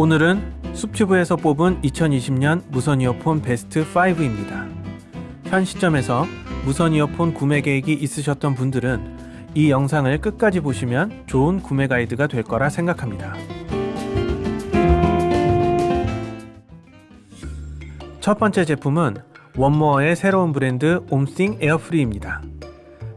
오늘은 숲튜브에서 뽑은 2020년 무선 이어폰 베스트 5입니다. 현 시점에서 무선 이어폰 구매 계획이 있으셨던 분들은 이 영상을 끝까지 보시면 좋은 구매 가이드가 될 거라 생각합니다. 첫 번째 제품은 원모어의 새로운 브랜드 옴싱 에어프리입니다.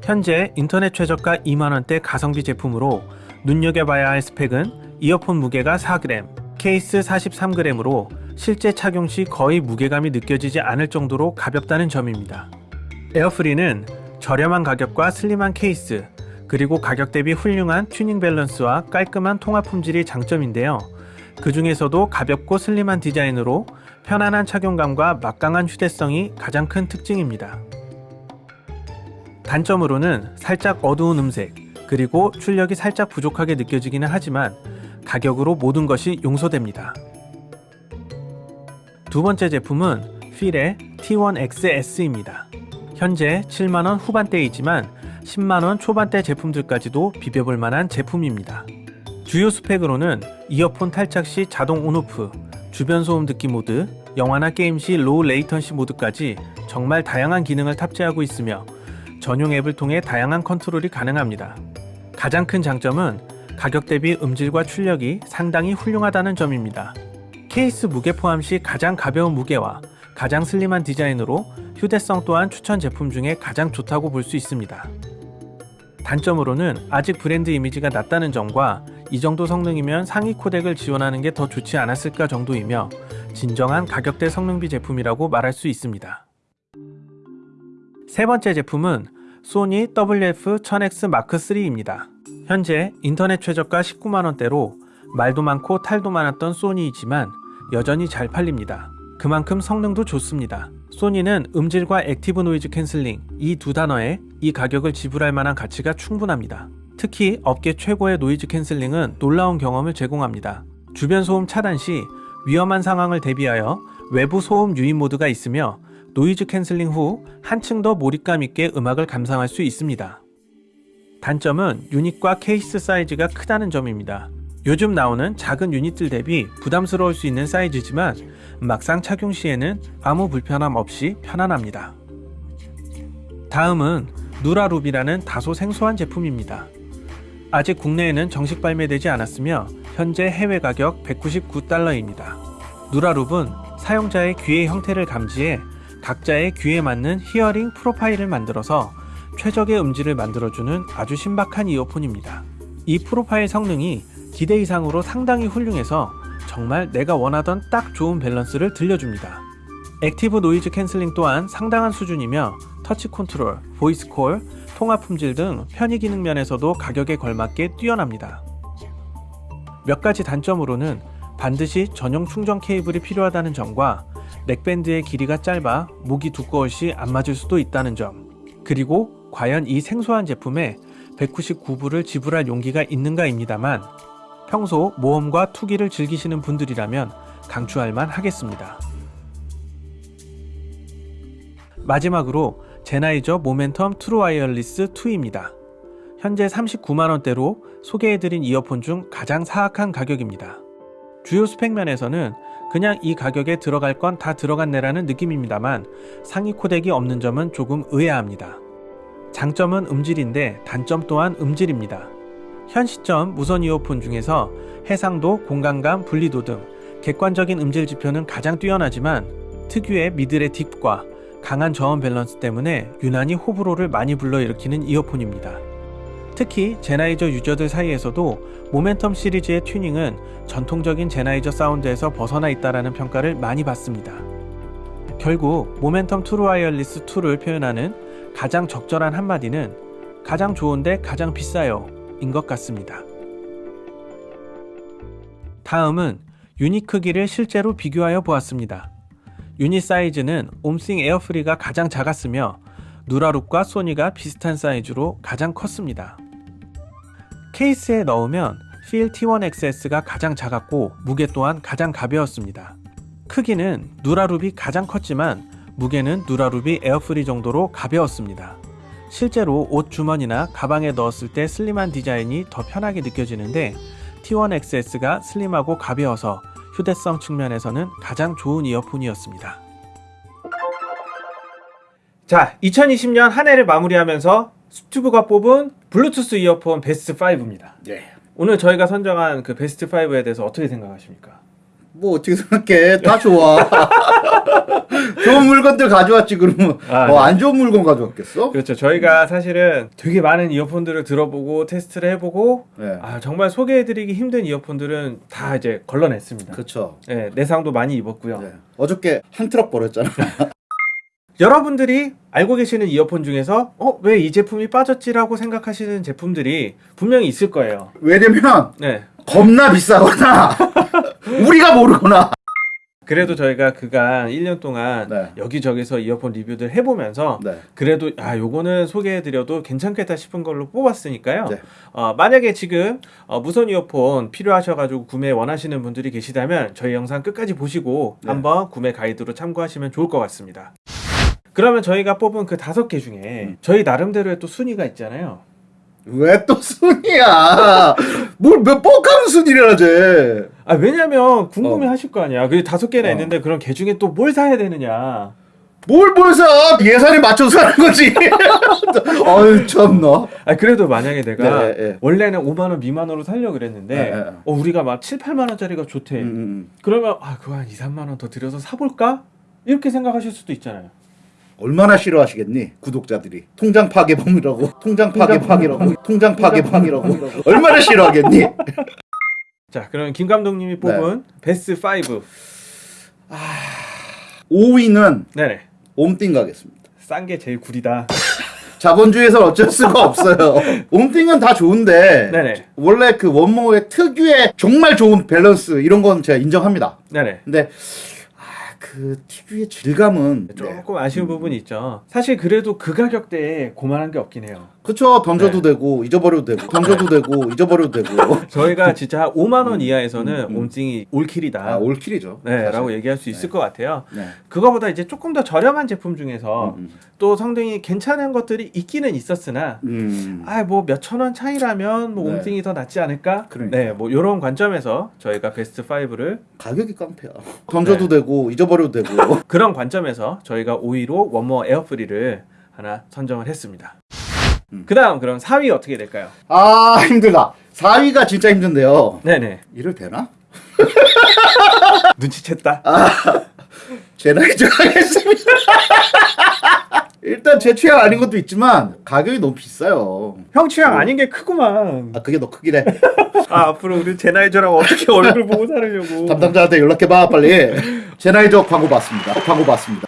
현재 인터넷 최저가 2만원대 가성비 제품으로 눈여겨봐야 할 스펙은 이어폰 무게가 4g, 케이스 43g으로 실제 착용 시 거의 무게감이 느껴지지 않을 정도로 가볍다는 점입니다. 에어프리는 저렴한 가격과 슬림한 케이스, 그리고 가격 대비 훌륭한 튜닝 밸런스와 깔끔한 통화 품질이 장점인데요. 그 중에서도 가볍고 슬림한 디자인으로 편안한 착용감과 막강한 휴대성이 가장 큰 특징입니다. 단점으로는 살짝 어두운 음색, 그리고 출력이 살짝 부족하게 느껴지기는 하지만 가격으로 모든 것이 용서됩니다. 두 번째 제품은 필의 T1XS입니다. 현재 7만원 후반대이지만 10만원 초반대 제품들까지도 비벼볼 만한 제품입니다. 주요 스펙으로는 이어폰 탈착 시 자동 on/off, 주변 소음 듣기 모드, 영화나 게임 시 low latency 모드까지 정말 다양한 기능을 탑재하고 있으며 전용 앱을 통해 다양한 컨트롤이 가능합니다. 가장 큰 장점은 가격 대비 음질과 출력이 상당히 훌륭하다는 점입니다. 케이스 무게 포함 시 가장 가벼운 무게와 가장 슬림한 디자인으로 휴대성 또한 추천 제품 중에 가장 좋다고 볼 수 있습니다. 단점으로는 아직 브랜드 이미지가 낮다는 점과 이 정도 성능이면 상위 코덱을 지원하는 게 더 좋지 않았을까 정도이며 진정한 가격대 성능비 제품이라고 말할 수 있습니다. 세 번째 제품은 소니 WF-1000X 마크3입니다. 현재 인터넷 최저가 19만원대로 말도 많고 탈도 많았던 소니이지만 여전히 잘 팔립니다. 그만큼 성능도 좋습니다. 소니는 음질과 active noise canceling 이 두 단어에 이 가격을 지불할 만한 가치가 충분합니다. 특히 업계 최고의 noise canceling은 놀라운 경험을 제공합니다. 주변 소음 차단 시 위험한 상황을 대비하여 외부 소음 유입 모드가 있으며 noise canceling 후 한층 더 몰입감 있게 음악을 감상할 수 있습니다. 단점은 유닛과 케이스 사이즈가 크다는 점입니다. 요즘 나오는 작은 유닛들 대비 부담스러울 수 있는 사이즈지만 막상 착용 시에는 아무 불편함 없이 편안합니다. 다음은 누라룹이라는 다소 생소한 제품입니다. 아직 국내에는 정식 발매되지 않았으며 현재 해외 가격 199달러입니다. 누라룹은 사용자의 귀의 형태를 감지해 각자의 귀에 맞는 hearing profile을 만들어서 최적의 음질을 만들어주는 아주 신박한 이어폰입니다. 이 profile 성능이 기대 이상으로 상당히 훌륭해서 정말 내가 원하던 딱 좋은 밸런스를 들려줍니다. active noise canceling 또한 상당한 수준이며 터치 컨트롤, voice call, 통화 품질 등 편의 기능 면에서도 가격에 걸맞게 뛰어납니다. 몇 가지 단점으로는 반드시 전용 충전 케이블이 필요하다는 점과 neckband의 길이가 짧아 목이 두꺼울 시 안 맞을 수도 있다는 점 그리고 과연 이 생소한 제품에 199불을 지불할 용기가 있는가입니다만 평소 모험과 투기를 즐기시는 분들이라면 강추할 만 하겠습니다. 마지막으로 젠하이저 모멘텀 트루 와이어리스 2입니다. 현재 39만원대로 소개해드린 이어폰 중 가장 사악한 가격입니다. 주요 스펙면에서는 그냥 이 가격에 들어갈 건 다 들어갔네라는 느낌입니다만 상위 코덱이 없는 점은 조금 의아합니다. 장점은 음질인데 단점 또한 음질입니다. 현 시점 무선 이어폰 중에서 해상도, 공간감, 분리도 등 객관적인 음질 지표는 가장 뛰어나지만 특유의 middle의 dip과 강한 저음 밸런스 때문에 유난히 호불호를 많이 불러일으키는 이어폰입니다. 특히 젠하이저 유저들 사이에서도 모멘텀 시리즈의 튜닝은 전통적인 젠하이저 사운드에서 벗어나 있다라는 평가를 많이 받습니다. 결국 모멘텀 트루 와이어리스 2를 표현하는 가장 적절한 한마디는 가장 좋은데 가장 비싸요 인 것 같습니다. 다음은 유닛 크기를 실제로 비교하여 보았습니다. 유닛 사이즈는 옴싱 에어프리가 가장 작았으며 누라룹과 소니가 비슷한 사이즈로 가장 컸습니다. 케이스에 넣으면 필 T1XS가 가장 작았고 무게 또한 가장 가벼웠습니다. 크기는 누라룹이 가장 컸지만 무게는 누라룹이 에어프리 정도로 가벼웠습니다. 실제로 옷 주머니나 가방에 넣었을 때 슬림한 디자인이 더 편하게 느껴지는데 T1XS가 슬림하고 가벼워서 휴대성 측면에서는 가장 좋은 이어폰이었습니다. 자, 2020년 한 해를 마무리하면서 스튜브가 뽑은 블루투스 이어폰 베스트 5입니다. 예. 오늘 저희가 선정한 그 베스트 5에 대해서 어떻게 생각하십니까? 뭐 어떻게 생각해? 다 좋아. 좋은 물건들 가져왔지 그러면 아, 뭐 네. 안 좋은 물건 가져왔겠어? 그렇죠. 저희가 사실은 되게 많은 이어폰들을 들어보고 테스트를 해보고 네. 아, 정말 소개해드리기 힘든 이어폰들은 다 이제 걸러냈습니다. 그렇죠. 네, 내상도 많이 입었고요. 네. 어저께 한 트럭 버렸잖아. 여러분들이 알고 계시는 이어폰 중에서 어, 왜 이 제품이 빠졌지라고 생각하시는 제품들이 분명히 있을 거예요. 왜냐면 네. 겁나 비싸거나 우리가 모르거나. 그래도 저희가 그간 1년 동안 네. 여기저기서 이어폰 리뷰들 해보면서 네. 그래도 아 요거는 소개해드려도 괜찮겠다 싶은 걸로 뽑았으니까요. 네. 어, 만약에 지금 어, 무선 이어폰 필요하셔가지고 구매 원하시는 분들이 계시다면 저희 영상 끝까지 보시고 네. 한번 구매 가이드로 참고하시면 좋을 것 같습니다. 그러면 저희가 뽑은 그 다섯 개 중에 음. 저희 나름대로의 또 순위가 있잖아요. 왜 또 순이야? 뭘몇 뻑하는 순이라 쟤. 아 왜냐면 궁금해 어. 하실 거 아니야. 그 다섯 개나 어. 있는데 그럼 개 중에 또 뭘 사야 되느냐. 뭘 뭘 사? 예산에 맞춰서 사는 거지. 어유 참나. 아 그래도 만약에 내가 네, 네. 원래는 5만 원 미만으로 살려고 그랬는데 네, 네. 어, 우리가 막 7, 8만 원짜리가 좋대. 음, 음. 그러면 아 그거 한 2, 3만 원 더 들여서 사볼까? 이렇게 생각하실 수도 있잖아요. 얼마나 싫어하시겠니 구독자들이 통장 파괴범이라고 통장 파괴팡이라고 통장 파괴팡이라고 얼마나 싫어하겠니 자 그럼 김 감독님이 뽑은 네. 베스트 5 5위는 네네 옴띵 가겠습니다 싼 게 제일 구리다. 자본주의에서 어쩔 수가 없어요 옴띵은 다 좋은데 네네 원래 그 원모의 특유의 정말 좋은 밸런스 이런 건 제가 인정합니다 네네 근데 아, 그 TV의 질감은 네. 조금 아쉬운 부분이 있죠. 사실 그래도 그 가격대에 고만한 게 없긴 해요. 그쵸 던져도 네. 되고 잊어버려도 되고 던져도 되고 잊어버려도 되고 저희가 진짜 5만 원 이하에서는 음, 음. 옴찡이 올킬이다. 아 올킬이죠 네. 라고 얘기할 수 있을 네. 것 같아요. 네. 그거보다 이제 조금 더 저렴한 제품 중에서 음, 또 성능이 괜찮은 것들이 있기는 있었으나 음. 음. 아뭐 몇천 원 차이라면 뭐 네. 옴띵이 더 낫지 않을까? 그러니까. 네, 뭐 이런 관점에서 저희가 베스트 5를 가격이 깡패야. 던져도 네. 되고 잊어버려도 되고. 그런 관점에서 저희가 5위로 원모 에어프리를 하나 선정을 했습니다. 음. 그 다음 그럼 4위 어떻게 될까요? 아 힘들다. 4위가 진짜 힘든데요. 네네 이럴 되나? 눈치챘다. 아. 제 나이 정하겠습니다. 일단 제 취향 아닌 것도 있지만 가격이 너무 비싸요. 형 취향 아닌 게 크구만. 아 그게 너 크기래. 아 앞으로 우리 제나이저랑 어떻게 얼굴 보고 살으려고. 담당자한테 연락해봐 빨리. 젠하이저 광고 받습니다. 광고 받습니다.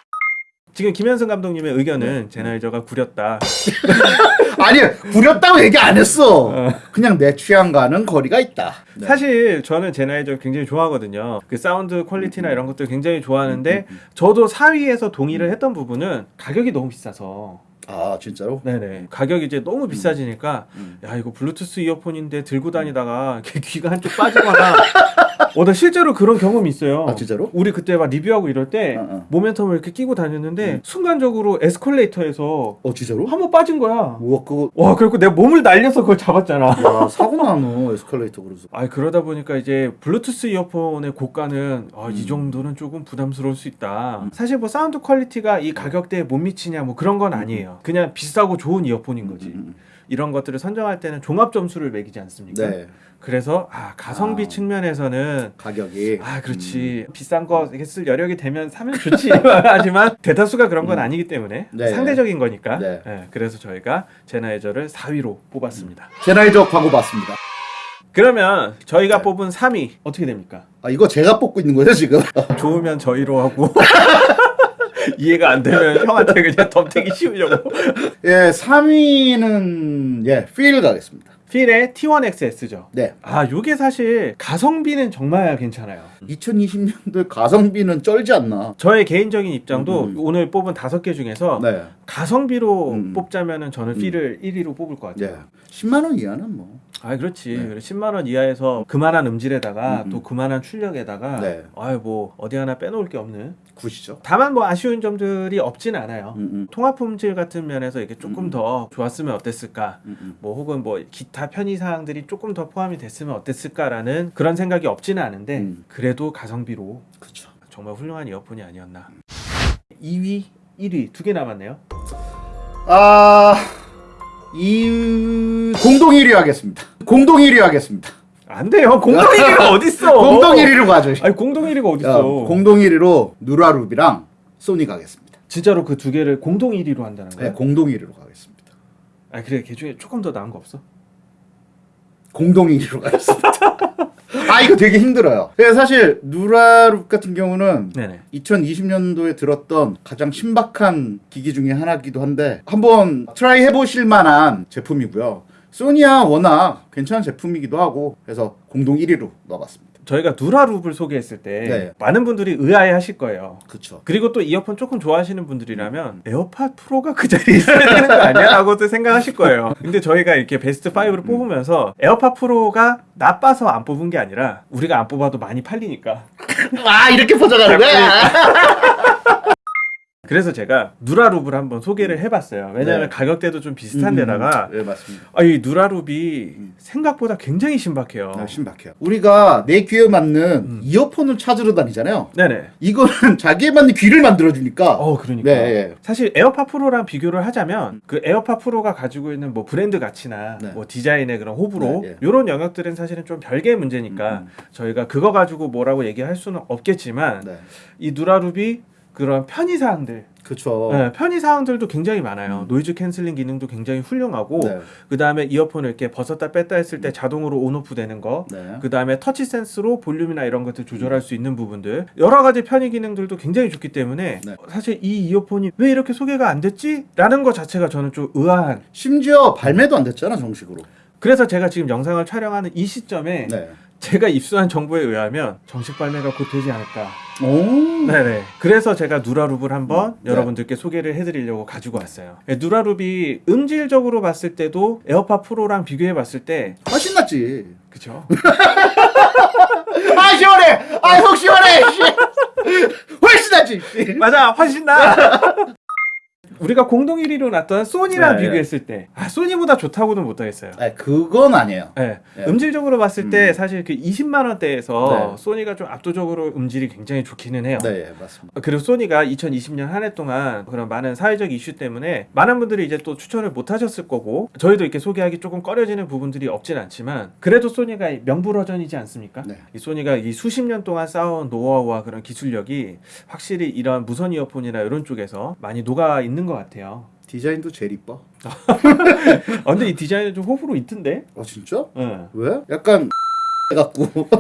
지금 김현승 감독님의 의견은 젠하이저가 구렸다. 아니 구렸다고 얘기 안 했어. 그냥 내 취향과는 거리가 있다. 네. 사실 저는 젠하이저 굉장히 좋아하거든요. 그 사운드 음, 퀄리티나 이런 것들 굉장히 좋아하는데 저도 4위에서 동의를 했던 부분은 가격이 너무 비싸서 아 진짜로? 네네 가격이 이제 너무 비싸지니까 음. 야 이거 블루투스 이어폰인데 들고 다니다가 귀가 한쪽 빠지거나 어나 실제로 그런 경험이 있어요. 아 진짜로? 우리 그때 막 리뷰하고 이럴 때 어, 어. Momentum을 이렇게 끼고 다녔는데 음. 순간적으로 에스컬레이터에서 어 진짜로? 한 번 빠진 거야. 우와 그거 와 그리고 내가 몸을 날려서 그걸 잡았잖아. 야 사고 나 너 에스컬레이터 그래서. 아 그러다 보니까 이제 블루투스 이어폰의 고가는 아, 이 음. 정도는 조금 부담스러울 수 있다. 사실 뭐 sound quality가 이 가격대에 못 미치냐 뭐 그런 건 아니에요. 그냥 비싸고 좋은 이어폰인 거지. 음, 이런 것들을 선정할 때는 종합 점수를 매기지 않습니까? 네 그래서 아 가성비 아. 측면에서는 가격이 아 그렇지 비싼 거 이렇게 쓸 여력이 되면 사면 좋지 하지만 대다수가 그런 건 음. 아니기 때문에 네. 상대적인 거니까 네. 예, 그래서 저희가 제나이저를 4위로 뽑았습니다. 제나이저 광고 받습니다. 그러면 저희가 네. 뽑은 3위 어떻게 됩니까? 아 이거 제가 뽑고 있는 거예요 지금? 좋으면 저희로 하고 이해가 안 되면 형한테 그냥 덤태기 씌우려고 예 3위는 예 필 가겠습니다. 필의 T1XS죠. 네 아 요게 사실 가성비는 정말 괜찮아요. 2020년도 가성비는 쩔지 않나? 저의 개인적인 입장도 음, 음. 오늘 뽑은 다섯 개 중에서 네. 가성비로 음. 뽑자면은 저는 음. 필을 1위로 뽑을 것 같아요. 예. 10만 원 이하는 뭐. 아 그렇지. 네. 그래, 10만 원 이하에서 그만한 음질에다가 음, 음. 또 그만한 출력에다가 네. 아유 뭐 어디 하나 빼놓을 게 없는. 굿이죠. 다만 뭐 아쉬운 점들이 없진 않아요. 음, 음, 통합 품질 같은 면에서 이게 조금 음. 더 좋았으면 어땠을까? 음, 음. 뭐 혹은 뭐 기타 편의 사항들이 조금 더 포함이 됐으면 어땠을까라는 그런 생각이 없지는 않은데 음. 그래도 가성비로 그렇죠. 정말 훌륭한 이어폰이 아니었나. 2위, 1위 두 개 남았네요. 아, 이 공동 1위 하겠습니다. 공동 1위 하겠습니다. 안 돼요. 공동 1위가 어딨어? 공동 1위로 가죠. 아니 공동 1위가 어, 어딨어? 공동 1위로 누라루비랑 소니 가겠습니다. 진짜로 그 두 개를 공동 1위로 한다는 네, 거야? 공동 1위로 가겠습니다. 아 그래 걔 중에 조금 더 나은 거 없어? 공동 1위로 가겠습니다. 아 이거 되게 힘들어요. 사실 NuraLoop 같은 경우는 네네. 2020년도에 들었던 가장 신박한 기기 중에 하나기도 한데 한번 try 해보실 만한 제품이고요. 소니야 워낙 괜찮은 제품이기도 하고 그래서 공동 1위로 넣어봤습니다. 저희가 NuraLoop을 소개했을 때 네. 많은 분들이 의아해 하실 거예요. 그쵸. 그리고 또 이어폰 조금 좋아하시는 분들이라면 에어팟 프로가 그 자리에 있어야 되는 거 아니야? 라고도 생각하실 거예요. 근데 저희가 이렇게 베스트 5를 뽑으면서 에어팟 프로가 나빠서 안 뽑은 게 아니라 우리가 안 뽑아도 많이 팔리니까. 아 이렇게 퍼져가는 거야. 그래서 제가 NuraLoop을 한번 소개를 해봤어요. 왜냐하면 네. 가격대도 좀 비슷한 데다가 네 맞습니다. 아, 이 NuraLoop이 생각보다 굉장히 신박해요. 아, 신박해요. 우리가 내 귀에 맞는 음. 이어폰을 찾으러 다니잖아요. 네네. 이거는 자기에 맞는 귀를 만들어주니까. 어, 그러니까. 네, 예. 사실 에어팟 프로랑 비교를 하자면 그 에어팟 프로가 가지고 있는 뭐 브랜드 가치나 네. 뭐 디자인의 그런 호불호 네, 예. 이런 영역들은 사실은 좀 별개의 문제니까 음, 저희가 그거 가지고 뭐라고 얘기할 수는 없겠지만 네. 이 NuraLoop이 그런 편의 사항들, 그쵸. 네, 편의 사항들도 굉장히 많아요. 어. 음. noise canceling 기능도 굉장히 훌륭하고 네. 그 다음에 이어폰을 이렇게 벗었다 뺐다 했을 때 자동으로 on off 되는 거. 네. 그 다음에 touch sense로 볼륨이나 이런 것들 조절할 수 있는 부분들 여러 가지 편의 기능들도 굉장히 좋기 때문에 네. 사실 이 이어폰이 왜 이렇게 소개가 안 됐지? 라는 것 자체가 저는 좀 의아한 심지어 발매도 안 됐잖아 정식으로. 그래서 제가 지금 영상을 촬영하는 이 시점에 네. 제가 입수한 정보에 의하면 정식 발매가 곧 되지 않을까 오. 네네 그래서 제가 NuraLoop을 한번 음, 네. 여러분들께 소개를 해드리려고 가지고 왔어요 네, NuraLoop이 음질적으로 봤을 때도 에어팟 프로랑 비교해 봤을 때 훨씬 낫지. 그쵸? 아 시원해. 아 속 시원해. 씨. 훨씬 낫지. 씨. 맞아 훨씬 나 우리가 공동 1위로 놨던 소니랑 네, 비교했을 때 아, 소니보다 좋다고는 못하겠어요 아 그건 아니에요. 네. 네. 음질적으로 봤을 때 음. 사실 그 20만 원대에서 네. 소니가 좀 압도적으로 음질이 굉장히 좋기는 해요. 네 맞습니다. 그리고 소니가 2020년 한 해 동안 그런 많은 사회적 이슈 때문에 많은 분들이 이제 또 추천을 못 하셨을 거고 저희도 이렇게 소개하기 조금 꺼려지는 부분들이 없진 않지만 그래도 소니가 이 명불허전이지 않습니까? 네. 이 소니가 이 수십 년 동안 쌓아온 노하우와 그런 기술력이 확실히 이런 무선 이어폰이나 이런 쪽에서 많이 녹아 있는 것 같아요. 디자인도 제일 이뻐. 아, 근데 이 디자인은 좀 호불호 있던데? 어 진짜? 응. 왜? 약간 갖고.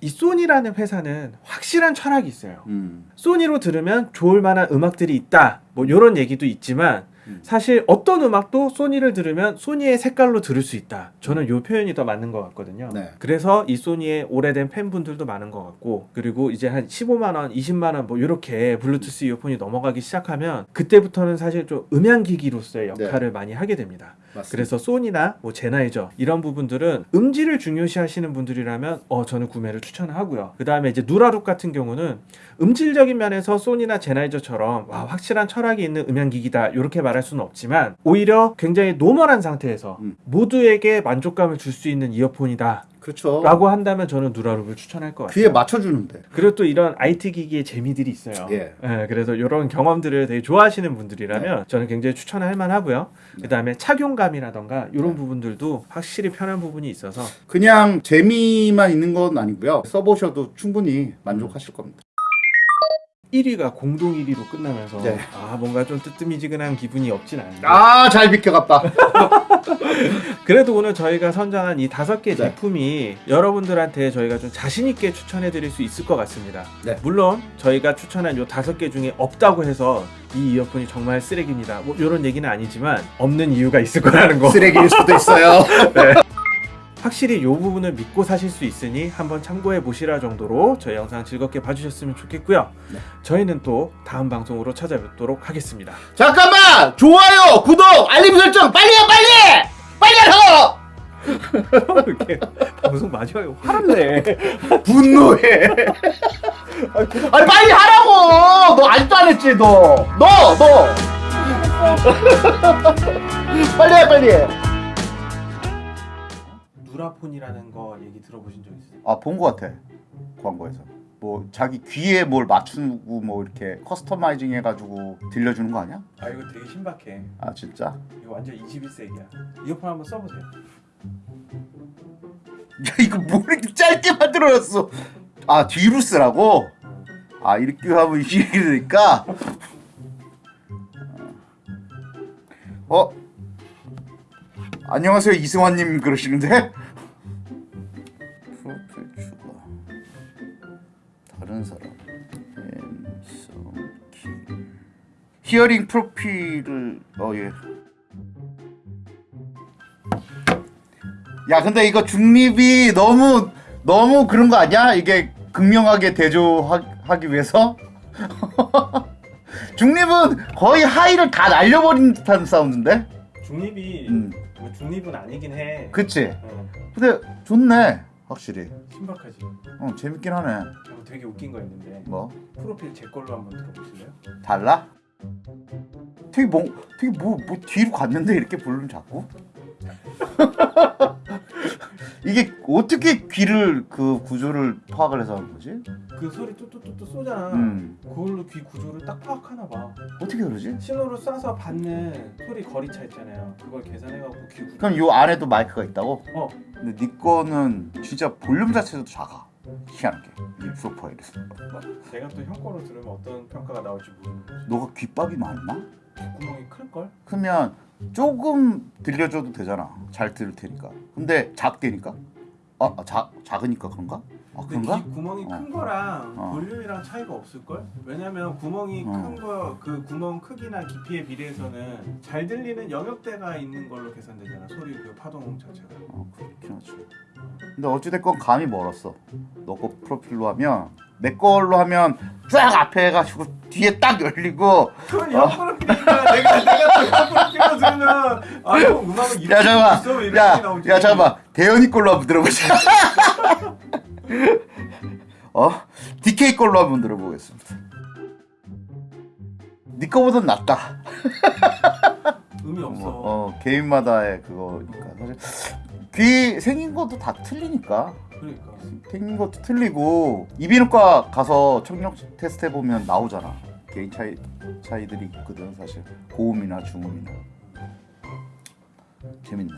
이 소니라는 회사는 확실한 철학이 있어요. 음. 소니로 들으면 좋을 만한 음악들이 있다. 뭐 이런 얘기도 있지만 음. 사실 어떤 음악도 소니를 들으면 소니의 색깔로 들을 수 있다. 저는 요 표현이 더 맞는 것 같거든요. 네. 그래서 이 소니의 오래된 팬분들도 많은 것 같고 그리고 이제 한 15만 원, 20만 원 뭐 이렇게 블루투스 이어폰이 넘어가기 시작하면 그때부터는 사실 좀 음향 기기로서의 네. 역할을 많이 하게 됩니다. 맞습니다. 그래서 소니나 뭐 젠하이저 이런 부분들은 음질을 중요시 하시는 분들이라면 어 저는 구매를 추천하고요. 그 다음에 이제 NuraLoop 같은 경우는 음질적인 면에서 소니나 젠하이저처럼 와 확실한 철학이 있는 음향기기다 이렇게 말할 수는 없지만 오히려 굉장히 normal한 상태에서 음. 모두에게 만족감을 줄 수 있는 이어폰이다. 그렇죠. 라고 한다면 저는 NuraLoop을 추천할 것 같아요. 귀에 맞춰주는데. 그리고 또 이런 IT 기기의 재미들이 있어요. 예. 그래서 이런 경험들을 되게 좋아하시는 분들이라면 네. 저는 굉장히 추천할 만하고요. 그다음에 착용감이라던가 이런 네. 부분들도 확실히 편한 부분이 있어서 그냥 재미만 있는 건 아니고요. 써보셔도 충분히 만족하실 겁니다. 1위가 공동 1위로 끝나면서 네. 아 뭔가 좀 뜨뜨미지근한 기분이 없진 않은데 아잘 비켜갔다. 그래도 오늘 저희가 선정한 이 다섯 개 네. 제품이 여러분들한테 저희가 좀 자신 있게 추천해 드릴 수 있을 것 같습니다. 네. 물론 저희가 추천한 요 다섯 개 중에 없다고 해서 이 이어폰이 정말 쓰레기입니다. 뭐 이런 얘기는 아니지만 없는 이유가 있을 거라는 거. 쓰레기일 수도 있어요. 확실히 이 부분을 믿고 사실 수 있으니 한번 참고해 보시라 정도로 저희 영상 즐겁게 봐주셨으면 좋겠고요. 네. 저희는 또 다음 방송으로 찾아뵙도록 하겠습니다. 잠깐만 좋아요 구독 알림 설정 빨리요 빨리 빨리 하라고 이렇게 방송. 화를 내. 분노해 아니 빨리 하라고 너 아직도 안 했지 너 너 너 빨리 해 빨리 누라폰이라는 거 얘기 들어보신 적 있어요? 아본 거 같아 광고에서 뭐 자기 귀에 뭘 맞추고 뭐 이렇게 커스터마이징 해가지고 들려주는 거 아니야? 아 이거 되게 신박해. 아 진짜? 이거 완전 21세기야. 이어폰 한번 써보세요. 야 이거 뭐 이렇게 짧게 만들어놨어 아 뒤로 쓰라고? 아 이렇게 하면 이렇게 되니까 어? 안녕하세요 이승환님 그러시는데? 히어링 프로필을 어 예 야 근데 이거 중립이 너무 너무 그런 거 아니야? 이게 극명하게 대조하기 위해서 중립은 거의 하이를 다 날려버린 듯한 사운드인데? 중립이 음 뭐 중립은 아니긴 해. 그치? 어, 근데 좋네 확실히 신박하지. 어 재밌긴 하네 그리고 되게 웃긴 거 있는데 뭐 프로필 제 걸로 한번 들어보실래요? 달라? 되게 뭐 되게 뭐, 뭐 뒤로 갔는데 이렇게 부르면 자꾸 이게 어떻게 귀를 그 구조를 파악을 해서 하는 거지? 그 소리 뚜뚜뚜뚜 쏘잖아. 음 그걸로 귀 구조를 딱 파악하나 봐. 어떻게 그러지? 신호를 쏴서 받는 소리 거리차 있잖아요. 그걸 계산해갖고 귀 구조. 그럼 요 안에도 마이크가 있다고? 어, 근데 네 거는 진짜 볼륨 자체도 작아 희한하게 이 프로파일에서 내가 또 형 거로 들으면 어떤 평가가 나올지 모르는 거지. 너가 귓밥이 많나? 구멍이 클 걸? 그러면 조금 들려줘도 되잖아 잘 들을 테니까 근데 작대니까? 아, 아 자, 작으니까 그런가? 아 근데? 귀 구멍이 어. 큰 거랑 어. 볼륨이랑 차이가 없을 걸? 왜냐면 구멍이 어. 큰거 그 구멍 크기나 깊이에 비례해서는 잘 들리는 영역대가 있는 걸로 계산되잖아. 소리 그 파동 자체가. 어 그렇긴 하지 근데 어찌됐건 감이 멀었어 너거 프로필로 하면 내 걸로 하면 쫙 앞에 해가지고 뒤에 딱 열리고 그건 형 프로필이니까 내가 내가 프로필로 들으면 아형 음악은 이렇게 야 잠깐만. 야 잠깐만 대현이 걸로 한번 들어보자 어? DK 걸로 한번 들어보겠습니다. 네 거보단 낫다. 의미 없어. 어 개인마다의 그거니까. 사실 귀 생긴 것도 다 틀리니까. 그러니까. 생긴 것도 틀리고 이비인후과 가서 청력 테스트 해보면 나오잖아. 개인 차이 차이들이 있거든 사실. 고음이나 중음이나. 재밌네